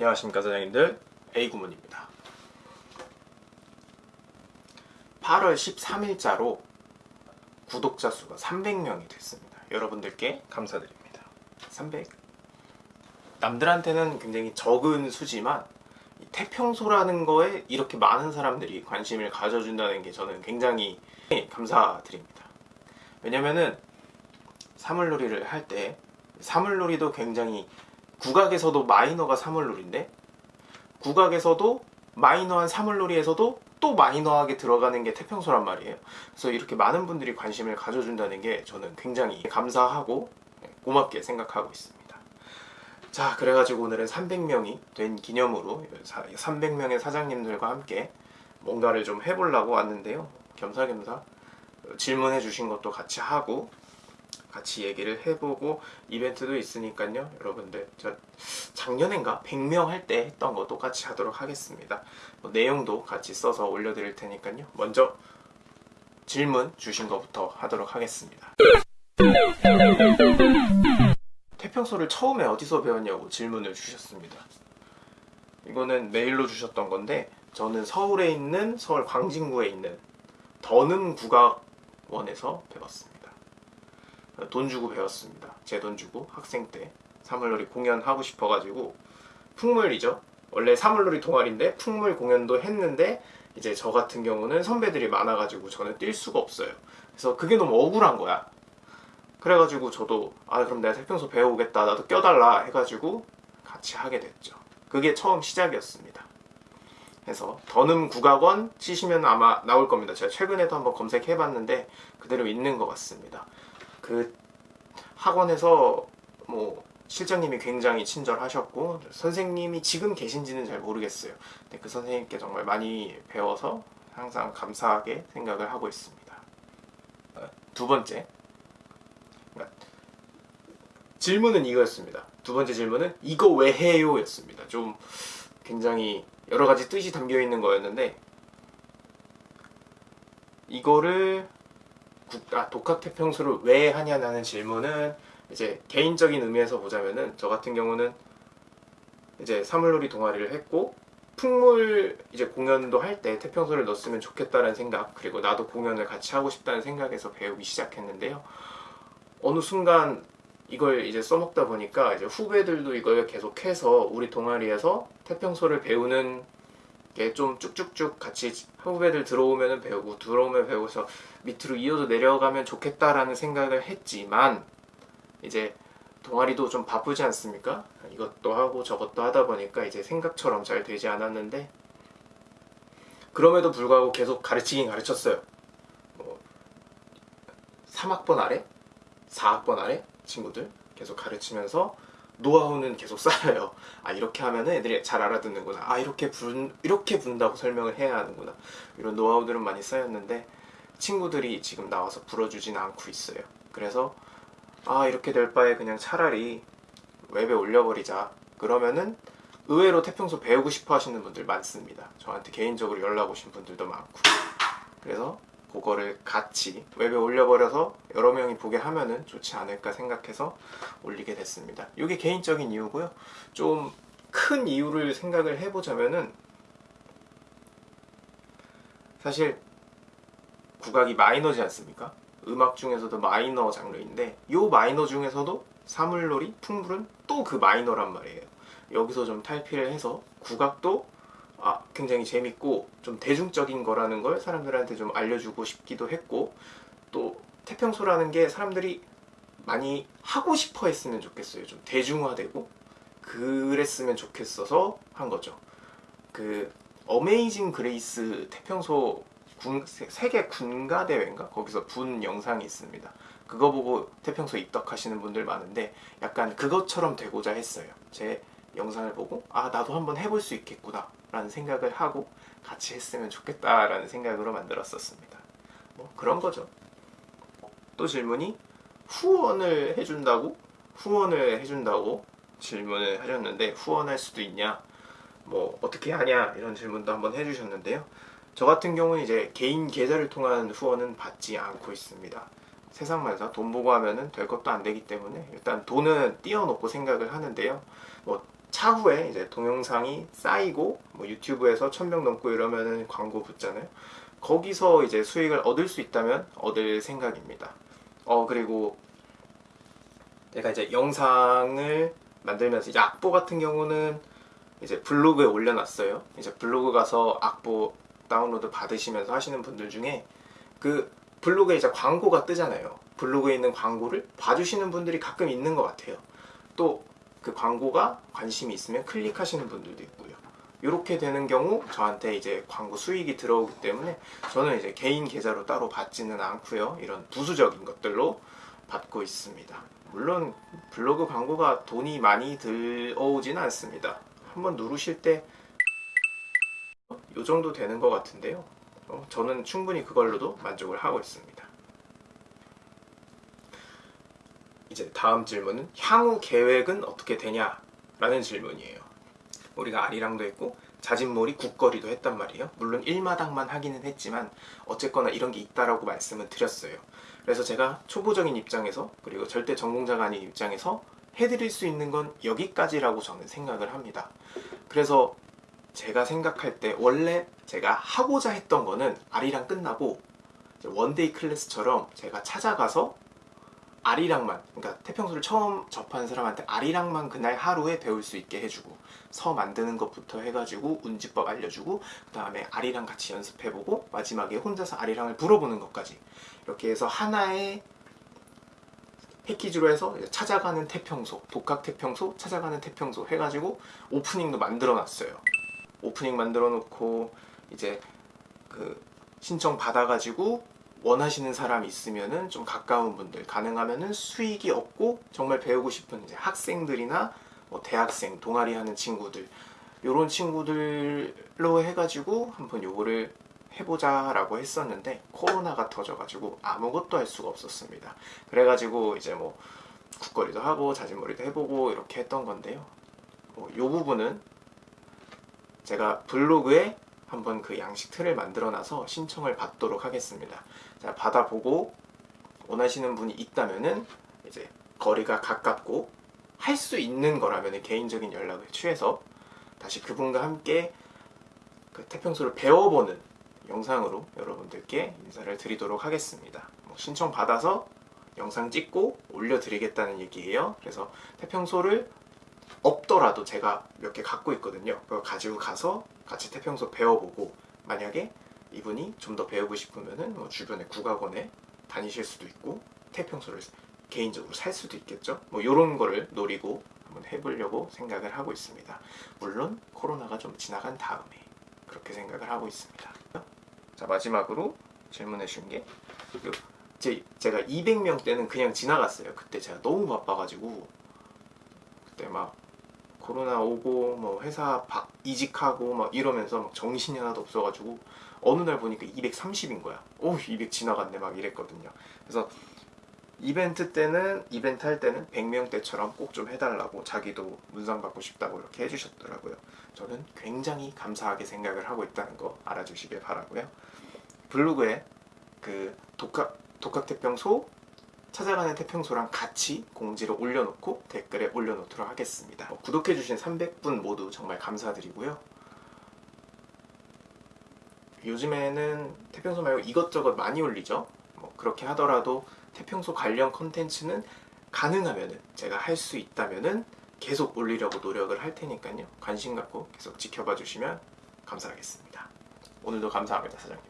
안녕하십니까 사장님들. A구문입니다. 8월 13일자로 구독자 수가 300명이 됐습니다. 여러분들께 감사드립니다. 300 남들한테는 굉장히 적은 수지만 이 태평소라는 거에 이렇게 많은 사람들이 관심을 가져준다는 게 저는 굉장히 감사드립니다. 왜냐면은 사물놀이를 할 때 사물놀이도 굉장히 국악에서도 마이너가 사물놀이인데 국악에서도 마이너한 사물놀이에서도 또 마이너하게 들어가는 게 태평소란 말이에요. 그래서 이렇게 많은 분들이 관심을 가져준다는 게 저는 굉장히 감사하고 고맙게 생각하고 있습니다. 자 그래가지고 오늘은 300명이 된 기념으로 300명의 사장님들과 함께 뭔가를 좀 해보려고 왔는데요. 겸사겸사 질문해 주신 것도 같이 하고 같이 얘기를 해보고 이벤트도 있으니까요 여러분들. 저 작년엔가? 100명 할 때 했던 거 똑같이 하도록 하겠습니다. 뭐 내용도 같이 써서 올려드릴 테니까요. 먼저 질문 주신 것부터 하도록 하겠습니다. 태평소를 처음에 어디서 배웠냐고 질문을 주셨습니다. 이거는 메일로 주셨던 건데 저는 서울에 있는 서울 광진구에 있는 더는 국악원에서 배웠습니다 돈 주고 배웠습니다. 제 돈 주고 학생 때 사물놀이 공연 하고 싶어가지고 풍물이죠. 원래 사물놀이 동아리인데 풍물 공연도 했는데 이제 저 같은 경우는 선배들이 많아가지고 저는 뛸 수가 없어요. 그래서 그게 너무 억울한 거야. 그래가지고 저도 아 그럼 내가 태평소 배워오겠다 나도 껴달라 해가지고 같이 하게 됐죠. 그게 처음 시작이었습니다. 그래서 더듬 국악원 치시면 아마 나올 겁니다. 제가 최근에도 한번 검색해봤는데 그대로 있는 것 같습니다. 그 학원에서 뭐 실장님이 굉장히 친절하셨고 선생님이 지금 계신지는 잘 모르겠어요. 근데 그 선생님께 정말 많이 배워서 항상 감사하게 생각을 하고 있습니다. 어, 두 번째 그러니까 질문은 이거였습니다. 두 번째 질문은 이거 왜 해요? 였습니다. 좀 굉장히 여러 가지 뜻이 담겨 있는 거였는데 이거를 국, 아, 독학 태평소를 왜 하냐는 질문은 이제 개인적인 의미에서 보자면은 저 같은 경우는 이제 사물놀이 동아리를 했고 풍물 이제 공연도 할 때 태평소를 넣었으면 좋겠다는 생각 그리고 나도 공연을 같이 하고 싶다는 생각에서 배우기 시작했는데요. 어느 순간 이걸 이제 써먹다 보니까 이제 후배들도 이걸 계속해서 우리 동아리에서 태평소를 배우는 좀 쭉쭉쭉 같이 후배들 들어오면 배우고 들어오면 배우고서 밑으로 이어서 내려가면 좋겠다라는 생각을 했지만 이제 동아리도 좀 바쁘지 않습니까? 이것도 하고 저것도 하다 보니까 이제 생각처럼 잘 되지 않았는데 그럼에도 불구하고 계속 가르치긴 가르쳤어요 뭐 3학번 아래? 4학번 아래? 친구들 계속 가르치면서 노하우는 계속 쌓여요. 아 이렇게 하면 애들이 잘 알아듣는구나. 아 이렇게 분 이렇게 분다고 설명을 해야 하는구나. 이런 노하우들은 많이 쌓였는데 친구들이 지금 나와서 불어주진 않고 있어요. 그래서 아 이렇게 될 바에 그냥 차라리 웹에 올려버리자. 그러면은 의외로 태평소 배우고 싶어 하시는 분들 많습니다. 저한테 개인적으로 연락 오신 분들도 많고. 그래서 그거를 같이 웹에 올려버려서 여러 명이 보게 하면은 좋지 않을까 생각해서 올리게 됐습니다. 이게 개인적인 이유고요. 좀 큰 이유를 생각을 해보자면은 사실 국악이 마이너지 않습니까? 음악 중에서도 마이너 장르인데 이 마이너 중에서도 사물놀이, 풍물은 또 그 마이너란 말이에요. 여기서 좀 탈피를 해서 국악도 아, 굉장히 재밌고 좀 대중적인 거라는 걸 사람들한테 좀 알려주고 싶기도 했고 또 태평소라는 게 사람들이 많이 하고 싶어 했으면 좋겠어요. 좀 대중화되고 그랬으면 좋겠어서 한 거죠. 그 Amazing Grace 태평소 군, 세계 군가대회인가? 거기서 분 영상이 있습니다. 그거 보고 태평소 입덕하시는 분들 많은데 약간 그것처럼 되고자 했어요. 제 영상을 보고 아 나도 한번 해볼 수 있겠구나 라는 생각을 하고 같이 했으면 좋겠다 라는 생각으로 만들었었습니다. 뭐 그런 거죠. 또 질문이 후원을 해준다고? 후원을 해준다고 질문을 하셨는데 후원할 수도 있냐? 뭐 어떻게 하냐? 이런 질문도 한번 해주셨는데요. 저 같은 경우는 이제 개인 계좌를 통한 후원은 받지 않고 있습니다. 세상 만사 돈 보고 하면은 될 것도 안 되기 때문에 일단 돈은 띄워놓고 생각을 하는데요. 뭐 차후에 이제 동영상이 쌓이고 뭐 유튜브에서 천 명 넘고 이러면은 광고 붙잖아요. 거기서 이제 수익을 얻을 수 있다면 얻을 생각입니다. 어 그리고 제가 이제 영상을 만들면서 이제 악보 같은 경우는 이제 블로그에 올려놨어요. 이제 블로그 가서 악보 다운로드 받으시면서 하시는 분들 중에 그 블로그에 이제 광고가 뜨잖아요. 블로그에 있는 광고를 봐주시는 분들이 가끔 있는 것 같아요. 또 그 광고가 관심이 있으면 클릭하시는 분들도 있고요. 이렇게 되는 경우 저한테 이제 광고 수익이 들어오기 때문에 저는 이제 개인 계좌로 따로 받지는 않고요. 이런 부수적인 것들로 받고 있습니다. 물론 블로그 광고가 돈이 많이 들어오지는 않습니다. 한번 누르실 때 이 정도 되는 것 같은데요. 어, 저는 충분히 그걸로도 만족을 하고 있습니다. 이제 다음 질문은 향후 계획은 어떻게 되냐 라는 질문이에요. 우리가 아리랑도 했고 자진몰이 국거리도 했단 말이에요. 물론 1마당만 하기는 했지만 어쨌거나 이런 게 있다라고 말씀을 드렸어요. 그래서 제가 초보적인 입장에서 그리고 절대 전공자가 아닌 입장에서 해드릴 수 있는 건 여기까지라고 저는 생각을 합니다. 그래서 제가 생각할 때 원래 제가 하고자 했던 거는 아리랑 끝나고 one-day class처럼 제가 찾아가서 아리랑만 그러니까 태평소를 처음 접한 사람한테 아리랑만 그날 하루에 배울 수 있게 해주고 서 만드는 것부터 해가지고 운지법 알려주고 그 다음에 아리랑 같이 연습해보고 마지막에 혼자서 아리랑을 불어보는 것까지. 이렇게 해서 하나의 패키지로 해서 찾아가는 태평소 독학 태평소 찾아가는 태평소 해가지고 오프닝도 만들어 놨어요. 오프닝 만들어 놓고 이제 그 신청 받아가지고 원하시는 사람 있으면은 좀 가까운 분들 가능하면은 수익이 없고 정말 배우고 싶은 이제 학생들이나 뭐 대학생 동아리 하는 친구들 요런 친구들로 해가지고 한번 요거를 해보자 라고 했었는데 코로나가 터져가지고 아무것도 할 수가 없었습니다. 그래가지고 이제 뭐 국거리도 하고 자진몰이도 해보고 이렇게 했던 건데요. 뭐 요 부분은 제가 블로그에 한번 그 양식 틀을 만들어 놔서 신청을 받도록 하겠습니다. 자, 받아보고 원하시는 분이 있다면은 이제 거리가 가깝고 할 수 있는 거라면 개인적인 연락을 취해서 다시 그분과 함께 그 태평소를 배워보는 영상으로 여러분들께 인사를 드리도록 하겠습니다. 뭐 신청 받아서 영상 찍고 올려드리겠다는 얘기예요. 그래서 태평소를 없더라도 제가 몇 개 갖고 있거든요. 그거 가지고 가서 같이 태평소 배워보고 만약에 이분이 좀 더 배우고 싶으면은 뭐 주변의 국악원에 다니실 수도 있고 태평소를 개인적으로 살 수도 있겠죠. 뭐 이런 거를 노리고 한번 해보려고 생각을 하고 있습니다. 물론 코로나가 좀 지나간 다음에 그렇게 생각을 하고 있습니다. 자 마지막으로 질문해 주신 게 그, 제, 제가 200명 때는 그냥 지나갔어요. 그때 제가 너무 바빠가지고 그때 막 코로나 오고 뭐 회사 바, 이직하고 막 이러면서 막 정신이 하나도 없어가지고 어느 날 보니까 230인 거야. 오, 200 지나갔네 막 이랬거든요. 그래서 이벤트 때는 이벤트 할 때는 100명 때처럼 꼭 좀 해달라고 자기도 문상 받고 싶다고 이렇게 해주셨더라고요. 저는 굉장히 감사하게 생각을 하고 있다는 거 알아주시길 바라고요. 블로그에 그 독학 독학 태평소 찾아가는 태평소랑 같이 공지를 올려놓고 댓글에 올려놓도록 하겠습니다. 어, 구독해주신 300분 모두 정말 감사드리고요. 요즘에는 태평소 말고 이것저것 많이 올리죠. 뭐 그렇게 하더라도 태평소 관련 컨텐츠는 가능하면은 제가 할 수 있다면은 계속 올리려고 노력을 할 테니까요. 관심 갖고 계속 지켜봐 주시면 감사하겠습니다. 오늘도 감사합니다, 사장님들.